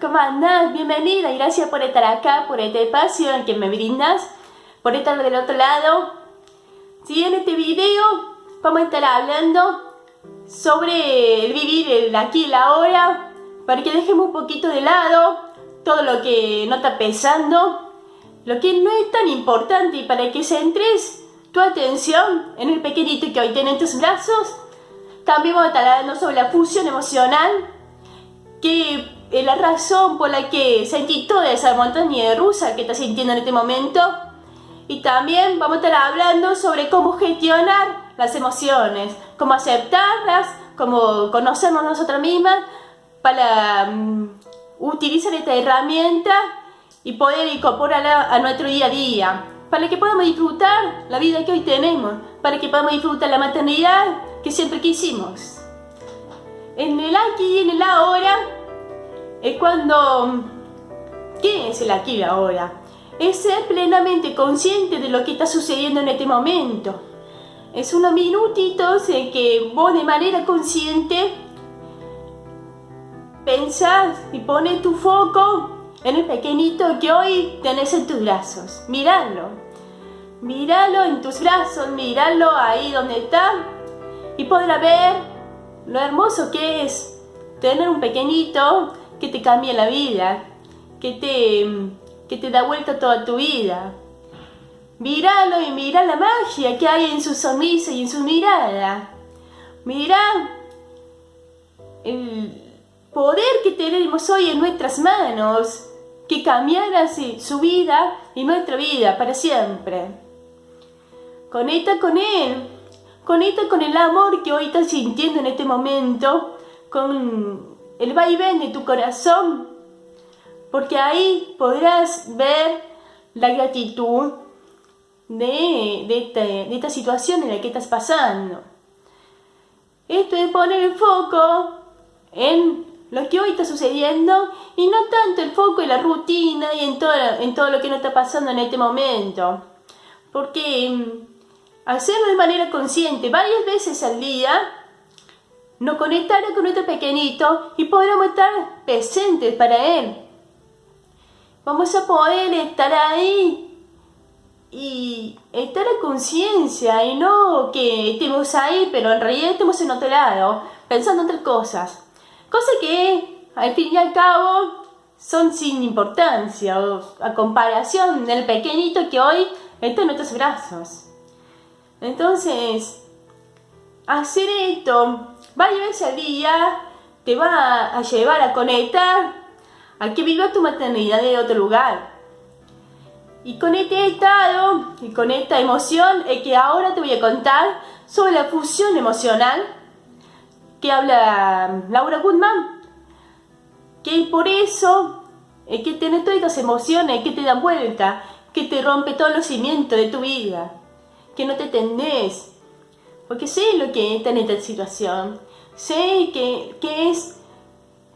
¿Cómo andás? Bienvenida y gracias por estar acá, por este espacio en que me brindas, por estar del otro lado. Si en este video vamos a estar hablando sobre el vivir el aquí y la ahora, para que dejemos un poquito de lado todo lo que no está pesando, lo que no es tan importante y para que centres tu atención en el pequeñito que hoy tiene en tus brazos. También vamos a estar hablando sobre la fusión emocional, que es la razón por la que sentí toda esa montaña rusa que estás sintiendo en este momento. Y también vamos a estar hablando sobre cómo gestionar las emociones, cómo aceptarlas, cómo conocernos nosotras mismas para mm, utilizar esta herramienta y poder incorporarla a nuestro día a día, para que podamos disfrutar la vida que hoy tenemos, para que podamos disfrutar la maternidad que siempre quisimos. En el aquí y en el ahora es cuando... ¿Qué es el aquí y ahora? Es ser plenamente consciente de lo que está sucediendo en este momento. Es unos minutitos en que vos de manera consciente pensás y pones tu foco en el pequeñito que hoy tenés en tus brazos. Míralo. Míralo en tus brazos, míralo ahí donde está y podrás ver lo hermoso que es tener un pequeñito que te cambia la vida, que te, que te da vuelta toda tu vida. Míralo y mira la magia que hay en su sonrisa y en su mirada. Mira el, poder que tenemos hoy en nuestras manos, que cambiara así su vida y nuestra vida para siempre. Conecta con Él, conecta con el amor que hoy estás sintiendo en este momento, con el vaivén de tu corazón, porque ahí podrás ver la gratitud de, de, esta, de esta situación en la que estás pasando. Esto es poner el foco en lo que hoy está sucediendo y no tanto el foco en la rutina y en todo, en todo lo que nos está pasando en este momento. Porque mm, hacerlo de manera consciente varias veces al día nos conectará con nuestro pequeñito y podremos estar presentes para él. Vamos a poder estar ahí y estar a conciencia y no que estemos ahí pero en realidad estemos en otro lado pensando en otras cosas. Cosa que, al fin y al cabo, son sin importancia o a comparación del pequeñito que hoy está en nuestros brazos. Entonces, hacer esto varias veces al día te va a llevar a conectar a que viva tu maternidad de otro lugar. Y con este estado y con esta emoción es que ahora te voy a contar sobre la fusión emocional que habla Laura Goodman, que por eso es que tienes todas estas emociones que te dan vuelta, que te rompe todos los cimientos de tu vida, que no te tendés, porque sé lo que está en esta situación, sé que, que es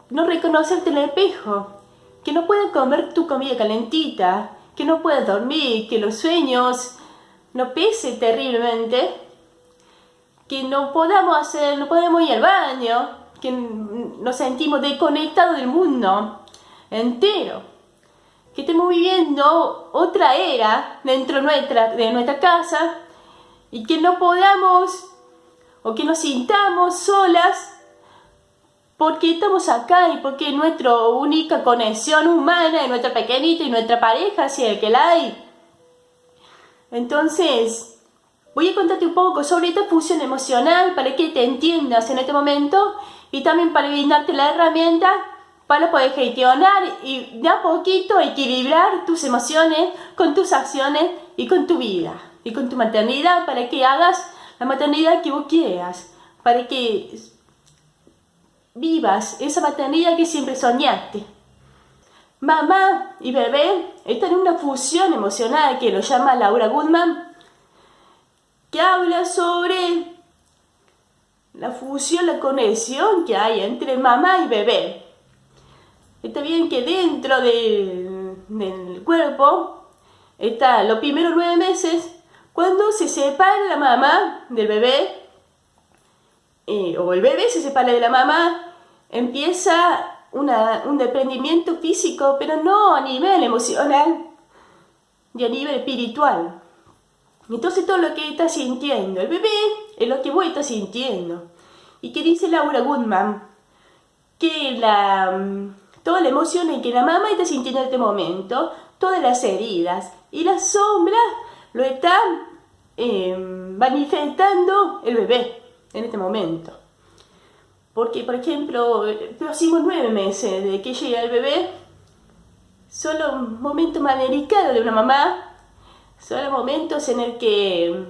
no reconocerte en el espejo, que no puedes comer tu comida calentita, que no puedes dormir, que los sueños no pesen terriblemente, que no podamos hacer, no podemos ir al baño, que nos sentimos desconectados del mundo entero, que estemos viviendo otra era dentro nuestra, de nuestra casa y que no podamos o que nos sintamos solas porque estamos acá y porque nuestra única conexión humana es nuestra pequeñita y nuestra pareja, si es que la hay. Entonces, Voy a contarte un poco sobre esta fusión emocional para que te entiendas en este momento y también para brindarte la herramienta para poder gestionar y de a poquito equilibrar tus emociones con tus acciones y con tu vida y con tu maternidad para que hagas la maternidad que vos quieras, para que vivas esa maternidad que siempre soñaste. Mamá y bebé están en una fusión emocional que lo llama Laura Goodman que habla sobre la fusión, la conexión que hay entre mamá y bebé. Está bien que dentro del cuerpo está los primeros nueve meses, cuando se separa la mamá del bebé, eh, o el bebé se separa de la mamá, empieza un desprendimiento físico, pero no a nivel emocional y a nivel espiritual. Entonces todo lo que está sintiendo el bebé es lo que vos estás sintiendo. Y que dice Laura Goodman, que la, mm, toda la emoción en que la mamá está sintiendo en este momento, todas las heridas y las sombras lo están eh, manifestando el bebé en este momento. Porque, por ejemplo, próximos nueve meses de que llega el bebé, son los momentos más delicados de una mamá, son los momentos en el que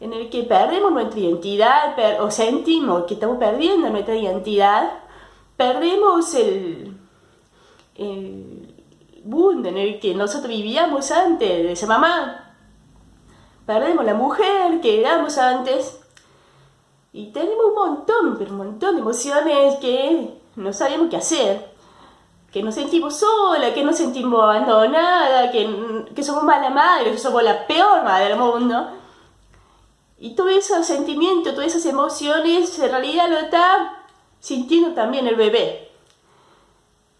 en el que perdemos nuestra identidad o sentimos que estamos perdiendo nuestra identidad, perdemos el, el mundo en el que nosotros vivíamos antes de ser mamá, perdemos la mujer que éramos antes, y tenemos un montón, pero un montón de emociones que no sabemos qué hacer. Que nos sentimos sola, que nos sentimos abandonada, que, que somos mala madre, que somos la peor madre del mundo. Y todos esos sentimientos, todas esas emociones, en realidad lo está sintiendo también el bebé.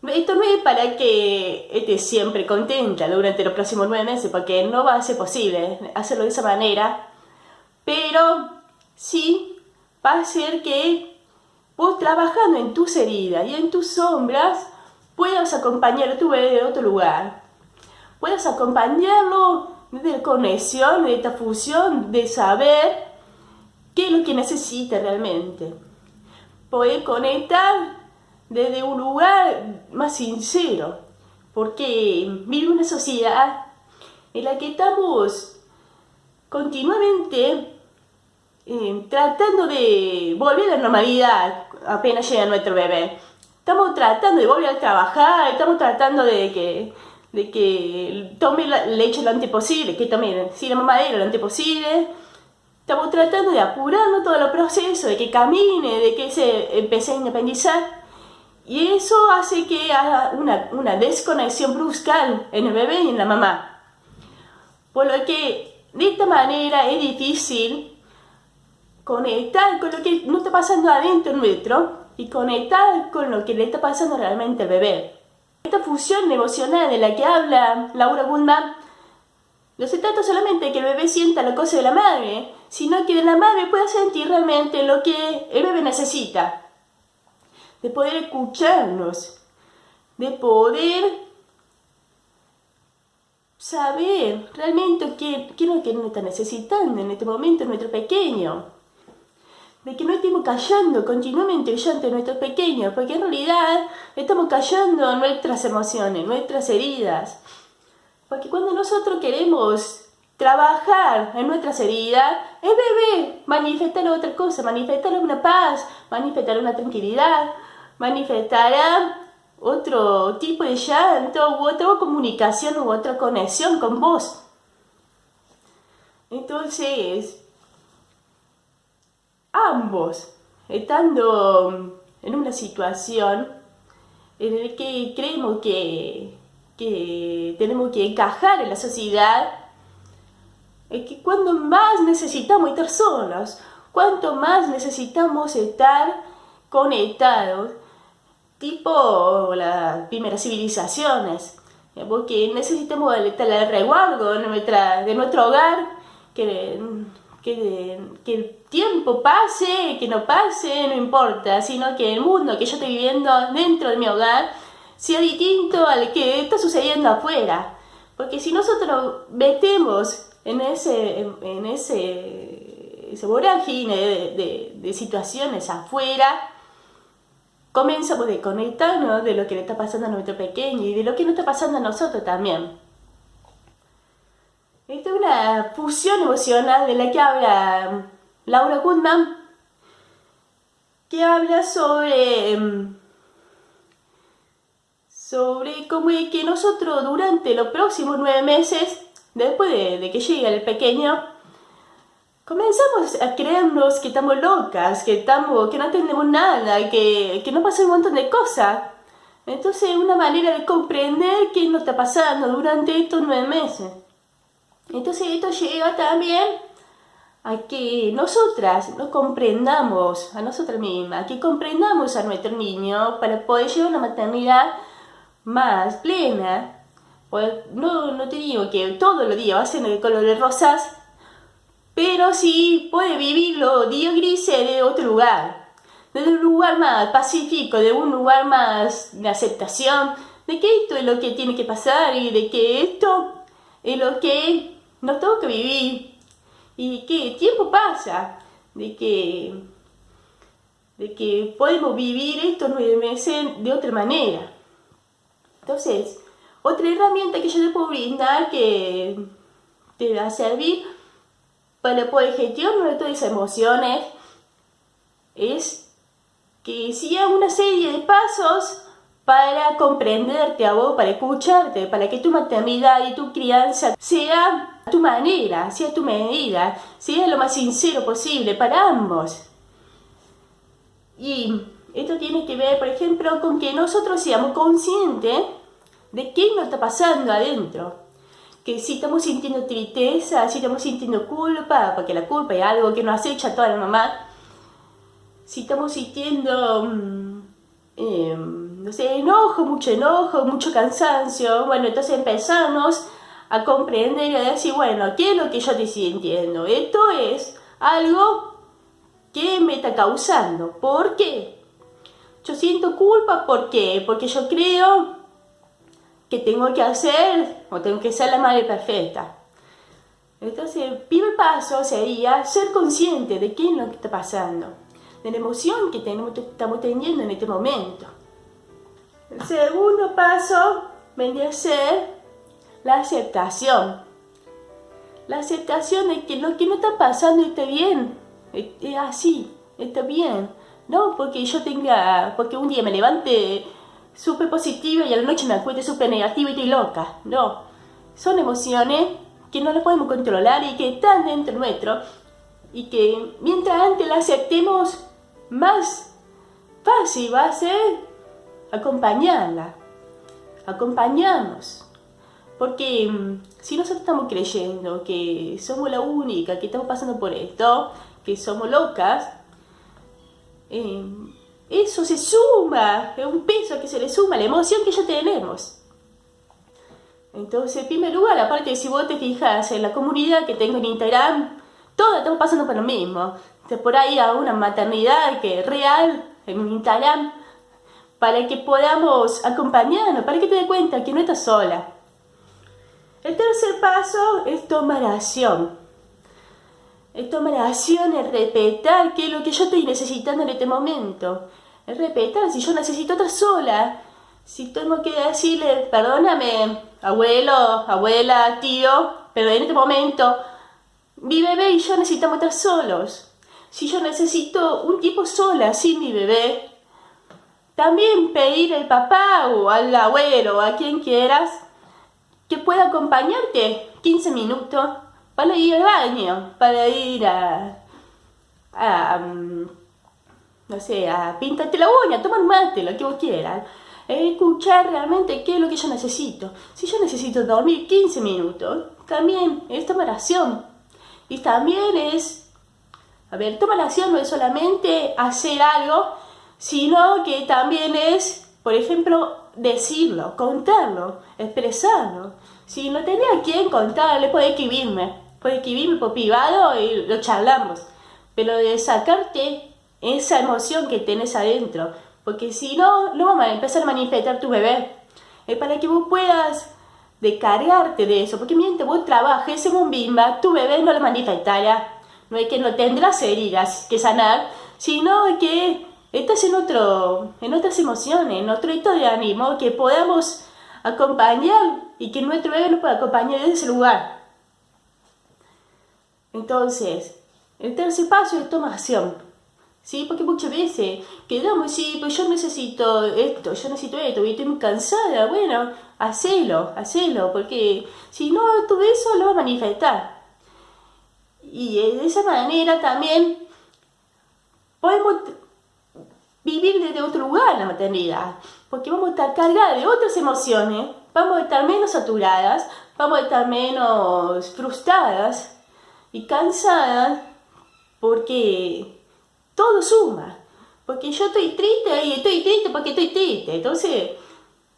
Esto no es para que esté siempre contenta durante los próximos nueve meses, porque no va a ser posible hacerlo de esa manera. Pero sí va a ser que vos trabajando en tus heridas y en tus sombras puedas acompañar a tu bebé de otro lugar. Puedas acompañarlo de conexión, de esta fusión, de saber qué es lo que necesita realmente. Poder conectar desde un lugar más sincero. Porque vive una sociedad en la que estamos continuamente eh, tratando de volver a la normalidad apenas llega nuestro bebé. Estamos tratando de volver a trabajar, estamos tratando de que, de que tome la leche lo antes posible, que tome si la mamadera lo antes posible. Estamos tratando de apurarnos todo el proceso, de que camine, de que se empiece a independizar. Y eso hace que haya una, desconexión brusca en el bebé y en la mamá. Por lo que de esta manera es difícil conectar con lo que no está pasando adentro nuestro y conectar con lo que le está pasando realmente al bebé. Esta fusión emocional de la que habla Laura Gundam no se trata solamente de que el bebé sienta la cosa de la madre, sino que la madre pueda sentir realmente lo que el bebé necesita. De poder escucharnos, de poder saber realmente qué, qué es lo que nos está necesitando en este momento nuestro pequeño de que no estemos callando continuamente de nuestros pequeños, porque en realidad estamos callando nuestras emociones, nuestras heridas. Porque cuando nosotros queremos trabajar en nuestras heridas, el bebé manifestará otra cosa, manifestará una paz, manifestará una tranquilidad, manifestará otro tipo de llanto u otra comunicación u otra conexión con vos. Entonces, ambos estando en una situación en la que creemos que, tenemos que encajar en la sociedad, es que cuando más necesitamos estar solos, cuanto más necesitamos estar conectados, tipo las primeras civilizaciones, porque necesitamos el, el resguardo de, de nuestro hogar, que que, el tiempo pase, que no pase, no importa, sino que el mundo que yo estoy viviendo dentro de mi hogar sea distinto al que está sucediendo afuera. Porque si nosotros metemos en ese, en ese, ese vorágine de, de, situaciones afuera, comenzamos a desconectarnos de lo que le está pasando a nuestro pequeño y de lo que nos está pasando a nosotros también. Esta es una fusión emocional de la que habla Laura Goodman, que habla sobre, em, sobre cómo es que nosotros durante los próximos nueve meses, después de, que llegue el pequeño, comenzamos a creernos que estamos locas, que, estamos, que no entendemos nada, que, que nos pasa un montón de cosas. Entonces, una manera de comprender qué nos está pasando durante estos nueve meses. Entonces esto lleva también a que nosotras nos comprendamos a nosotras mismas, que comprendamos a nuestro niño para poder llevar una maternidad más plena. Pues no, no te digo que todos los días va a ser de colores rosas, pero sí puede vivirlo días grises de otro lugar, de un lugar más pacífico, de un lugar más de aceptación, de que esto es lo que tiene que pasar y de que esto es lo que nos toca vivir y que el tiempo pasa, de que, de que podemos vivir estos nueve meses de otra manera. Entonces, otra herramienta que yo te puedo brindar que te va a servir para poder gestionar todas esas emociones es que siga una serie de pasos para comprenderte a vos, para escucharte, para que tu maternidad y tu crianza sea a tu manera, sea tu medida, sea lo más sincero posible para ambos. Y esto tiene que ver, por ejemplo, con que nosotros seamos conscientes de qué nos está pasando adentro. Que si estamos sintiendo tristeza, si estamos sintiendo culpa, porque la culpa es algo que nos acecha toda la mamá, si estamos sintiendo... Em, no sé, enojo, mucho enojo, mucho cansancio. Bueno, entonces empezamos a comprender y a decir, bueno, ¿qué es lo que yo estoy sintiendo? Esto es algo que me está causando. ¿Por qué? Yo siento culpa, ¿por qué? Porque yo creo que tengo que hacer o tengo que ser la madre perfecta. Entonces, el primer paso sería ser consciente de qué es lo que está pasando, de la emoción que tenemos, estamos teniendo en este momento. El segundo paso vendría a ser la aceptación. La aceptación de que lo que no está pasando está bien, es así, está bien. No porque yo tenga, porque un día me levante súper positiva y a la noche me acueste súper negativa y estoy loca. No, son emociones que no las podemos controlar y que están dentro nuestro y que mientras antes las aceptemos, más fácil va a ser acompañarla, acompañarnos. Porque mm, si nosotros estamos creyendo que somos la única que estamos pasando por esto, que somos locas, em, eso se suma, es un peso que se le suma la emoción que ya tenemos. Entonces, en primer lugar, aparte de si vos te fijas en la comunidad que tengo en Instagram, todos estamos pasando por lo mismo. por ahí a una maternidad que es real en Instagram para que podamos acompañarnos, para que te des cuenta que no estás sola. El tercer paso es tomar acción. Es tomar acción, es respetar qué es lo que yo estoy necesitando en este momento. Es si yo necesito estar sola. Si tengo que decirle, perdóname, abuelo, abuela, tío, pero en este momento mi bebé y yo necesitamos estar solos. Si yo necesito un tiempo sola sin mi bebé, también pedir al papá o al abuelo a quien quieras que pueda acompañarte 15 minutos para ir al baño, para ir a, mm, no sé, a pintarte la uña, tomar mate, lo que vos quieras. Escuchar realmente qué es lo que yo necesito. Si yo necesito dormir 15 minutos, también es tomar acción. Y también es, a ver, tomar acción no es solamente hacer algo sino que también es, por ejemplo, decirlo, contarlo, expresarlo. Si no tenía a quién contarle, puede escribirme, puede escribirme por privado y lo charlamos. Pero de sacarte esa emoción que tenés adentro, porque si no, vamos a empezar a manifestar tu bebé. Es para que vos puedas descargarte de eso, porque mientras vos trabajes en un bimba, tu bebé no lo manifestará. No es que no tendrás heridas que sanar, sino que estás en, otro, en otras emociones, en otro estado de ánimo, que podamos acompañar y que nuestro bebé nos pueda acompañar desde ese lugar. Entonces, el tercer paso es tomación. ¿Sí? Porque muchas veces quedamos, sí, pues yo necesito esto, yo necesito esto, y estoy muy cansada. Bueno, hacelo, hacelo, porque si no, todo eso lo va a manifestar. Y de esa manera también podemos vivir desde otro lugar la maternidad, porque vamos a estar cargadas de otras emociones, vamos a estar menos saturadas, vamos a estar menos frustradas y cansadas porque todo suma. Porque yo estoy triste y estoy triste porque estoy triste. Entonces,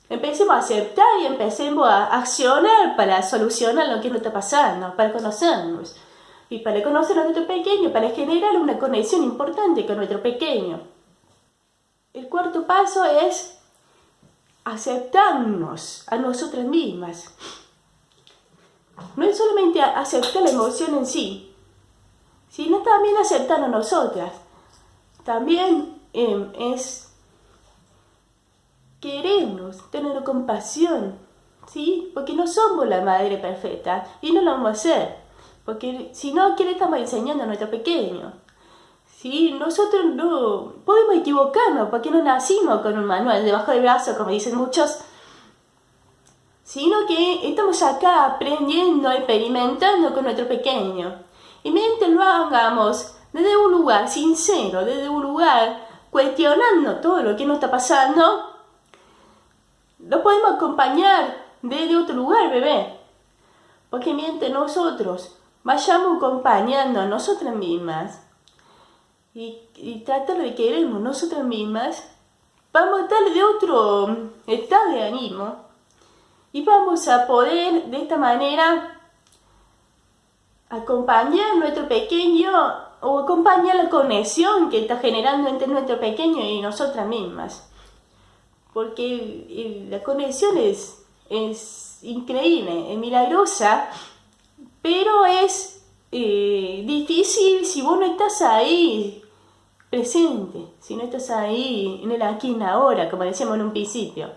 empecemos a aceptar y empecemos a accionar para solucionar lo que nos está pasando, para conocernos. Y para conocer a nuestro pequeño, para generar una conexión importante con nuestro pequeño. El cuarto paso es aceptarnos a nosotras mismas. No es solamente aceptar la emoción en sí, sino también aceptar a nosotras. También em, es querernos, tener compasión, ¿sí? Porque no somos la madre perfecta y no lo vamos a hacer. Porque si no, ¿qué le estamos enseñando a nuestro pequeño? ¿Sí? Nosotros no podemos equivocarnos porque no nacimos con un manual debajo del brazo, como dicen muchos, sino que estamos acá aprendiendo, experimentando con nuestro pequeño. Y mientras lo hagamos desde un lugar sincero, desde un lugar cuestionando todo lo que nos está pasando, lo podemos acompañar desde otro lugar, bebé. Porque mientras nosotros vayamos acompañando a nosotras mismas y, y tratar de querernos nosotras mismas, vamos a estar de otro estado de ánimo y vamos a poder de esta manera acompañar a nuestro pequeño o acompañar la conexión que está generando entre nuestro pequeño y nosotras mismas. Porque la conexión es, es increíble, es milagrosa, pero es eh, difícil si vos no estás ahí presente, si no estás ahí en el aquí y en ahora, como decíamos en un principio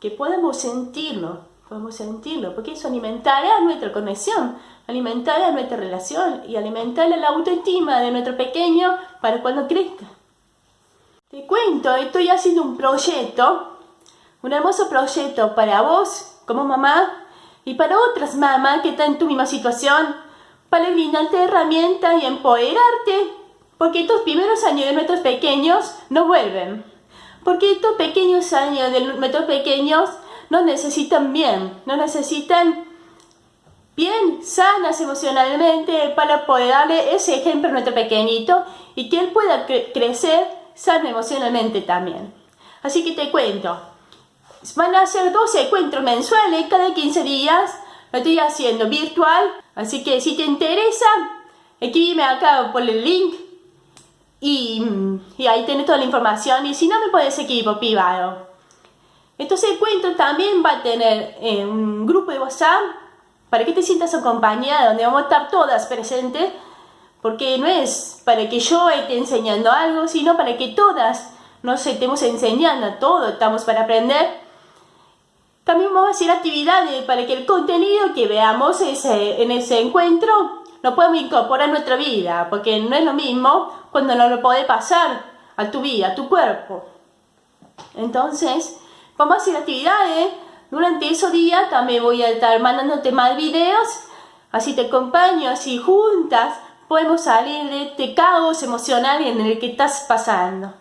que podamos sentirlo, podemos sentirlo, porque eso alimentará nuestra conexión, alimentará nuestra relación y alimentará la autoestima de nuestro pequeño para cuando crezca. Te cuento, estoy haciendo un proyecto, un hermoso proyecto para vos como mamá y para otras mamás que están en tu misma situación, para brindarte herramientas y empoderarte, porque estos primeros años de nuestros pequeños no vuelven. Porque estos pequeños años de nuestros pequeños nos necesitan bien, nos necesitan bien sanas emocionalmente para poder darle ese ejemplo a nuestro pequeñito y que él pueda crecer sano emocionalmente también. Así que te cuento, van a ser dos encuentros mensuales cada 15 días, lo estoy haciendo virtual, así que si te interesa, escríbeme acá por el link y, ahí tienes toda la información y si no me puedes seguir por privado. Entonces el cuento también va a tener eh, un grupo de WhatsApp para que te sientas acompañada, donde vamos a estar todas presentes, porque no es para que yo esté enseñando algo, sino para que todas nos estemos enseñando, todo estamos para aprender. También vamos a hacer actividades para que el contenido que veamos ese, en ese encuentro lo podemos incorporar a nuestra vida, porque no es lo mismo cuando no lo puede pasar a tu vida, a tu cuerpo. Entonces, vamos a hacer actividades. Durante esos días también voy a estar mandándote más videos, así te acompaño, así juntas podemos salir de este caos emocional en el que estás pasando.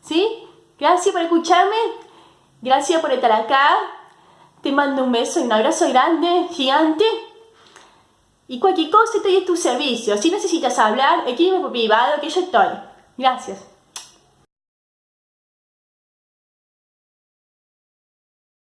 ¿Sí? Gracias por escucharme, gracias por estar acá. Te mando un beso y un abrazo grande, gigante. Y cualquier cosa estoy a tu servicio. Si necesitas hablar, escríbeme por privado que yo estoy. Gracias.